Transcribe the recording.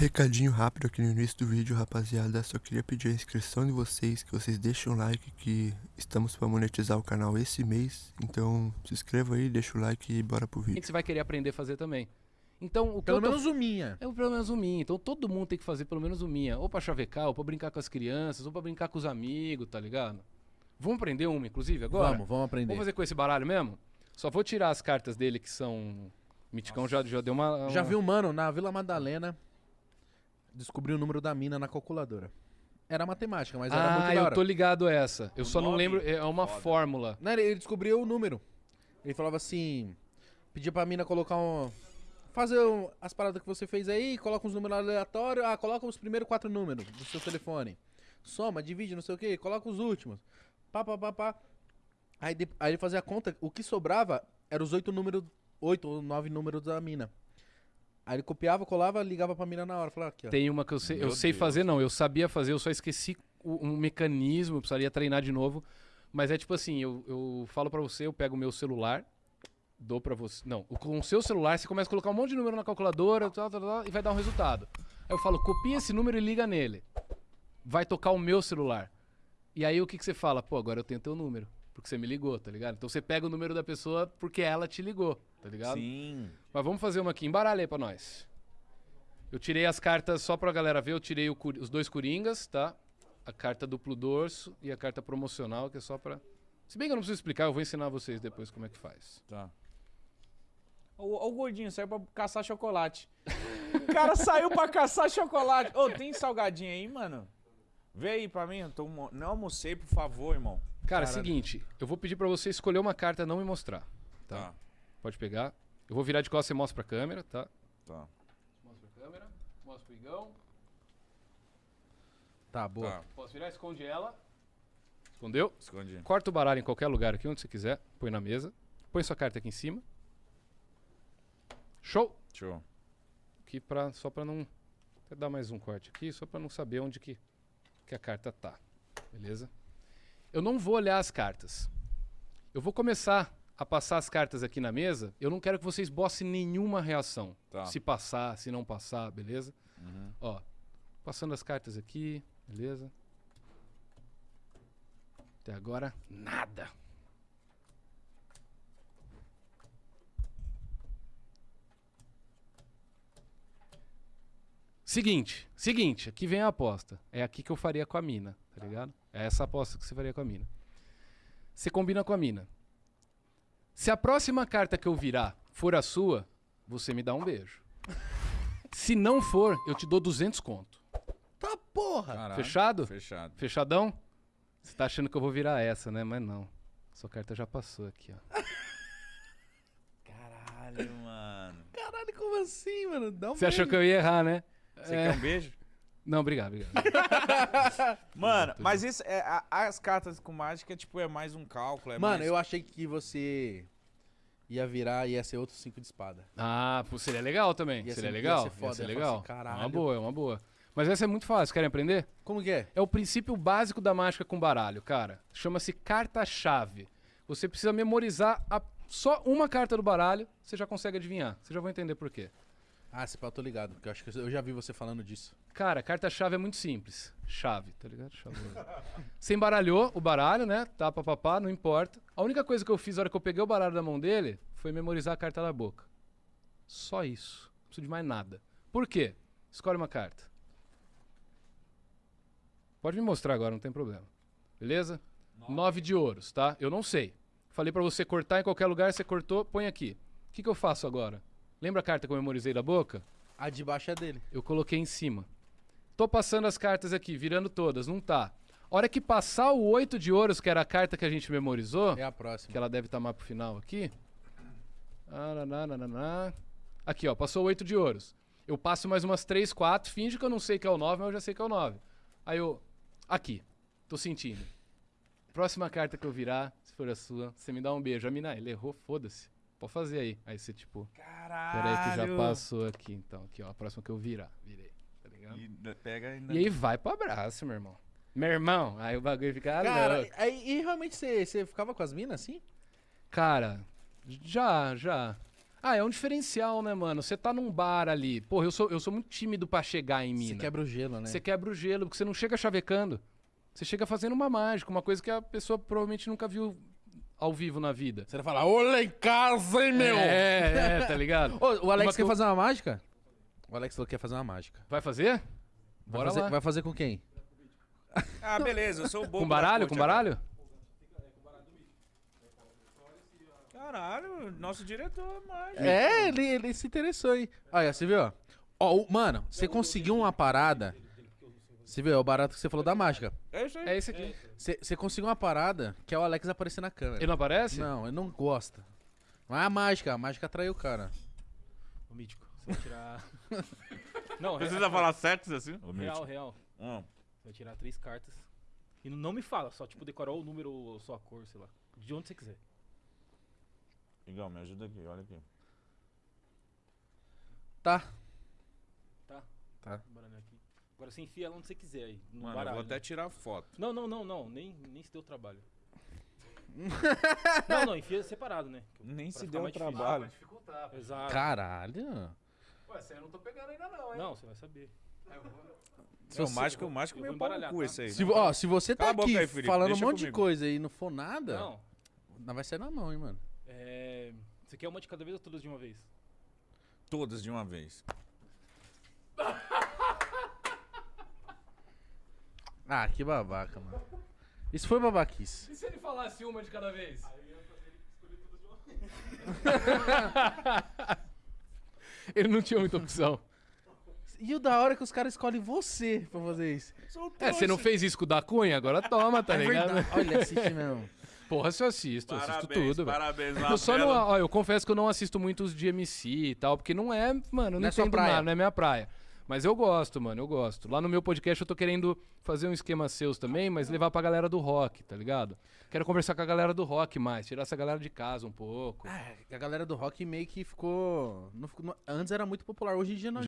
Recadinho rápido aqui no início do vídeo, rapaziada. Só queria pedir a inscrição de vocês, que vocês deixem um like, que estamos para monetizar o canal esse mês. Então se inscreva aí, deixa o like e bora pro vídeo. que você vai querer aprender a fazer também. Então, o que Pelo eu tô- menos o minha. É pelo menos o minha. Então todo mundo tem que fazer pelo menos o minha. Ou pra chavecar, ou pra brincar com as crianças, ou pra brincar com os amigos, tá ligado? Vamos aprender uma, inclusive, agora? Vamos, vamos aprender. Vamos fazer com esse baralho mesmo? Só vou tirar as cartas dele que são. Miticão já, já deu uma. Já uma- vi um mano na Vila Madalena descobrir o número da mina na calculadora. Era matemática, mas era muito Ah, da eu hora. tô ligado a essa. Eu O só não nome? lembro. É uma Foda. fórmula. Não, ele ele descobriu o número. Ele falava assim: pedia pra mina colocar um. Fazer um- as paradas que você fez aí, coloca uns números aleatórios. Ah, coloca os primeiros quatro números do seu telefone. Soma, divide, não sei o que, coloca os últimos. Pá, pá, pá, pá. Aí, de- aí ele fazia a conta, o que sobrava era os oito números, oito ou nove números da mina. Aí ele copiava, colava, ligava pra mina na hora. Falava aqui, ó. Tem uma que eu sei. eu sei Deus. fazer, não. Eu sabia fazer, eu só esqueci o- um mecanismo, eu precisaria treinar de novo. Mas é tipo assim, eu, eu falo pra você, eu pego o meu celular, dou pra você. Não, o- com o seu celular você começa a colocar um monte de número na calculadora tal, tal, tal, e vai dar um resultado. Aí eu falo, copia esse número e liga nele. Vai tocar o meu celular. E aí o que, que você fala? Pô, agora eu tenho teu número. Porque você me ligou, tá ligado? Então você pega o número da pessoa porque ela te ligou, tá ligado? Sim. Mas vamos fazer uma aqui. Embaralha aí pra nós. Eu tirei as cartas só pra galera ver. Eu tirei o os dois coringas, tá? A carta duplo dorso e a carta promocional, que é só pra. Se bem que eu não preciso explicar, eu vou ensinar vocês depois como é que faz. Tá. O gordinho saiu pra caçar chocolate. o cara saiu pra caçar chocolate. Ô, tem salgadinho aí, mano? Vê aí pra mim. Eu tô, não almocei, por favor, irmão. Cara, Caralho. seguinte, eu vou pedir pra você escolher uma carta e não me mostrar. Tá. Tá. Pode pegar. Eu vou virar de costas e mostro pra câmera, tá? Tá. Mostra pra câmera. Mostra pro Igão. Tá, boa. Tá. Posso virar? Esconde ela. Escondeu? Escondi. Corta o baralho em qualquer lugar aqui, onde você quiser. Põe na mesa. Põe sua carta aqui em cima. Show! Show. Aqui pra, só pra não... Vou dar mais um corte aqui, só pra não saber onde que, que a carta tá. Beleza? Eu não vou olhar as cartas. Eu vou começar a passar as cartas aqui na mesa. Eu não quero que vocês bossem nenhuma reação. Tá. Se passar, se não passar, beleza? Uhum. Ó, passando as cartas aqui, beleza? Até agora, nada. Seguinte, seguinte, aqui vem a aposta. É aqui que eu faria com a mina, tá ligado? É essa aposta que você faria com a mina. Você combina com a mina. Se a próxima carta que eu virar for a sua, você me dá um beijo. Se não for, eu te dou 200 conto. Tá porra! Caralho. Fechado? Fechado. Fechadão? Você tá achando que eu vou virar essa, né? Mas não. Sua carta já passou aqui, ó. Caralho, mano. Caralho, como assim, mano? Dá um Você achou beijo. que eu ia errar, né? Você É. quer um beijo? Não, obrigado, obrigado. Mano, mas isso é, a- as cartas com mágica, tipo, é mais um cálculo. É Mano, mais... eu achei que você ia virar e ia ser outro cinco de espada. Ah, pô, seria legal também. Ia seria ser- ia legal. ser foda, ser ia falar legal. assim, caralho. Uma boa, é uma boa. Mas essa é muito fácil. Querem aprender? Como que é? É o princípio básico da mágica com baralho, cara. Chama-se carta-chave. Você precisa memorizar a- só uma carta do baralho, você já consegue adivinhar. Você já vai entender por quê. Ah, esse pau eu tô ligado, porque eu acho que eu já vi você falando disso. Cara, carta-chave é muito simples. Chave, tá ligado? Chave. Você embaralhou o baralho, né? Tá, papapá, não importa. A única coisa que eu fiz na hora que eu peguei o baralho da mão dele foi memorizar a carta da boca. Só isso. Não preciso de mais nada. Por quê? Escolhe uma carta. Pode me mostrar agora, não tem problema. Beleza? Nove de ouros, tá? Eu não sei. Falei pra você cortar em qualquer lugar, você cortou, põe aqui. O que, que eu faço agora? Lembra a carta que eu memorizei da boca? A de baixo é dele. Eu coloquei em cima. Tô passando as cartas aqui, virando todas, não tá. Hora que passar o oito de ouros, que era a carta que a gente memorizou, É a próxima. que ela deve estar mais pro final aqui. Aqui, ó, passou o oito de ouros. Eu passo mais umas três, quatro, finge que eu não sei que é o nove, mas eu já sei que é o nove. Aí eu. Aqui. Tô sentindo. Próxima carta que eu virar, se for a sua, você me dá um beijo. A mina, ele errou, foda-se. Pode fazer aí. Aí você, tipo, Caralho. peraí que já passou aqui, então. Aqui, ó, a próxima que eu virar. Virei. Tá ligado? E pega e... E aí vai pro abraço, meu irmão. Meu irmão, aí o bagulho fica. ah, Cara, louco. aí, e realmente você, você ficava com as minas assim? Cara, já, já. Ah, é um diferencial, né, mano? Você tá num bar ali. Porra, eu sou, eu sou muito tímido pra chegar em Você mina. quebra o gelo, né? Você quebra o gelo, porque você não chega chavecando. Você chega fazendo uma mágica, uma coisa que a pessoa provavelmente nunca viu ao vivo na vida. Você vai falar, lá em casa, hein, meu? É, é, tá ligado? Ô, o Alex Uma quer fazer uma mágica? O Alex falou que quer fazer uma mágica. Vai fazer? Vai Bora fazer, lá. vai fazer com quem? Ah, beleza, eu sou bom. Com baralho? Com baralho? Caralho, nosso diretor, mas. É, ele, ele se interessou, hein? Olha, você viu? ó? Ó, o- mano, você conseguiu uma parada. Você viu? É o barato que você falou da mágica. É isso aí. É esse aqui. Você, você conseguiu uma parada que é o Alex aparecer na câmera. Ele não aparece? Não, ele não gosta. Não é a mágica, a mágica atraiu o cara. Ô, Mítico, vai tirar. não, Precisa real, falar sexo assim? real, real. Hum. Você vai tirar três cartas. E não me fala, só tipo decorar o número ou só a cor, sei lá. De onde você quiser. Igual, me ajuda aqui, olha aqui. Tá. Tá? Tá. Agora você enfia ela onde você quiser aí. No Mano, eu baralho. vou até tirar foto. Não, não, não, não. Nem, nem se deu trabalho. não, não, enfia separado, né? Nem Pra se deu trabalho. Exato. Caralho. Ué, essa aí eu não tô pegando ainda não, Não, você vai saber. É, o mágico, o mágico eu meio vou pau no cu esse aí. Se, né? ó, se você tá Cala aqui aí, Felipe, falando um monte de comigo. coisa e não for nada, Não. não vai sair na mão, hein, mano. É... Você quer uma de cada vez ou todas de uma vez? Todas de uma vez. Ah, que babaca, mano. Isso foi babaquice. E se ele falasse uma de cada vez? ele não tinha muita opção. E o da hora é que os caras escolhem você pra fazer isso. É, você não fez isso com o da Cunha? Agora toma, tá é ligado? verdade. Olha, assiste mesmo. Porra, se eu assisto, eu assisto Parabéns, tudo, velho. parabéns. Eu só não, ó, eu confesso que eu não assisto muito os de MC e tal, porque não é, mano, eu não, Não é entendo praia. nada, não é minha praia. Mas eu gosto, mano, eu gosto. Lá no meu podcast eu tô querendo fazer um esquema seus também, mas levar pra galera do rock, tá ligado? Quero conversar com a galera do rock mais, tirar essa galera de casa um pouco. Ah, a galera do rock meio que ficou. não ficou- não- antes era muito popular, hoje em dia não,